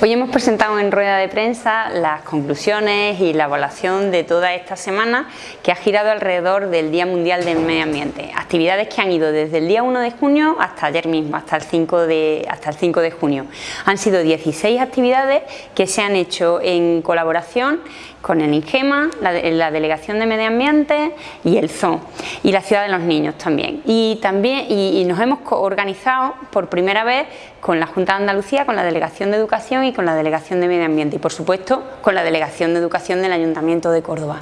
Hoy hemos presentado en rueda de prensa las conclusiones y la evaluación de toda esta semana que ha girado alrededor del Día Mundial del Medio Ambiente. Actividades que han ido desde el día 1 de junio hasta ayer mismo, hasta el 5 de, hasta el 5 de junio. Han sido 16 actividades que se han hecho en colaboración con el INGEMA, la, Delegación de Medio Ambiente y el ZON y la Ciudad de los Niños también. Y, también, y, nos hemos organizado por primera vez con la Junta de Andalucía, con la Delegación de Educación y con la Delegación de Medio Ambiente y por supuesto con la Delegación de Educación del Ayuntamiento de Córdoba.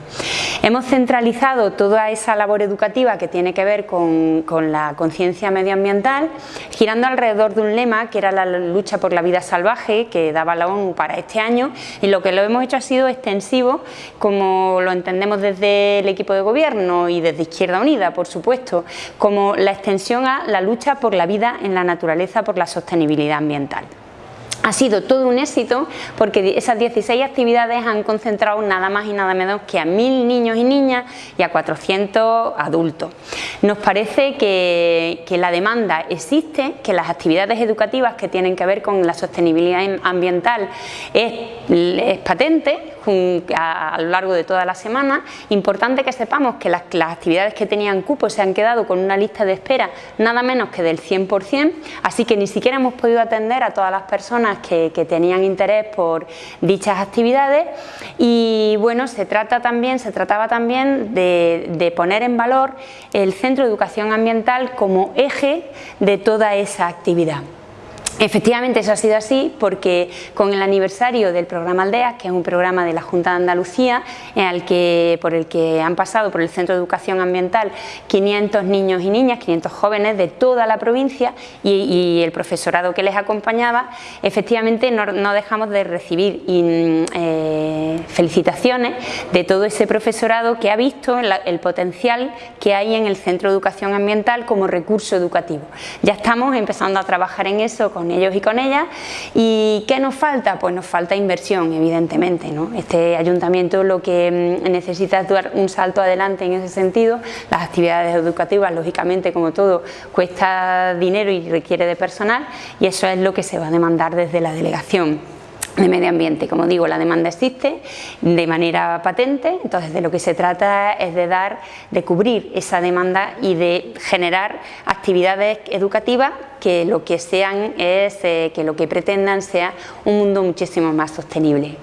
Hemos centralizado toda esa labor educativa que tiene que ver con, con la conciencia medioambiental girando alrededor de un lema que era la lucha por la vida salvaje que daba la ONU para este año y lo que lo hemos hecho ha sido extensivo como lo entendemos desde el equipo de gobierno y desde Izquierda Unida, por supuesto, como la extensión a la lucha por la vida en la naturaleza, por la sostenibilidad ambiental. Ha sido todo un éxito porque esas 16 actividades han concentrado nada más y nada menos que a mil niños y niñas y a 400 adultos. Nos parece que, la demanda existe, que las actividades educativas que tienen que ver con la sostenibilidad ambiental es patente, a, lo largo de toda la semana. Importante que sepamos que las, actividades que tenían cupo se han quedado con una lista de espera nada menos que del 100%, así que ni siquiera hemos podido atender a todas las personas que, tenían interés por dichas actividades y bueno, se trata también, se trataba también de, de poner en valor el Centro de Educación Ambiental como eje de toda esa actividad. Efectivamente eso ha sido así porque con el aniversario del programa Aldeas, que es un programa de la Junta de Andalucía que, por el que han pasado por el Centro de Educación Ambiental 500 niños y niñas, 500 jóvenes de toda la provincia y, el profesorado que les acompañaba, efectivamente no, dejamos de recibir eh, felicitaciones de todo ese profesorado que ha visto el potencial que hay en el Centro de Educación Ambiental como recurso educativo. Ya estamos empezando a trabajar en eso con ellos y con ellas. ¿Y qué nos falta? Pues nos falta inversión, evidentemente. ¿no? Este ayuntamiento lo que mm, necesita es dar un salto adelante en ese sentido. Las actividades educativas, lógicamente, como todo, cuesta dinero y requiere de personal y eso es lo que se va a demandar desde la delegación de medio ambiente. Como digo, la demanda existe de manera patente, entonces de lo que se trata es de dar, de cubrir esa demanda y de generar actividades educativas que lo que sean es, eh, que lo que pretendan sea un mundo muchísimo más sostenible.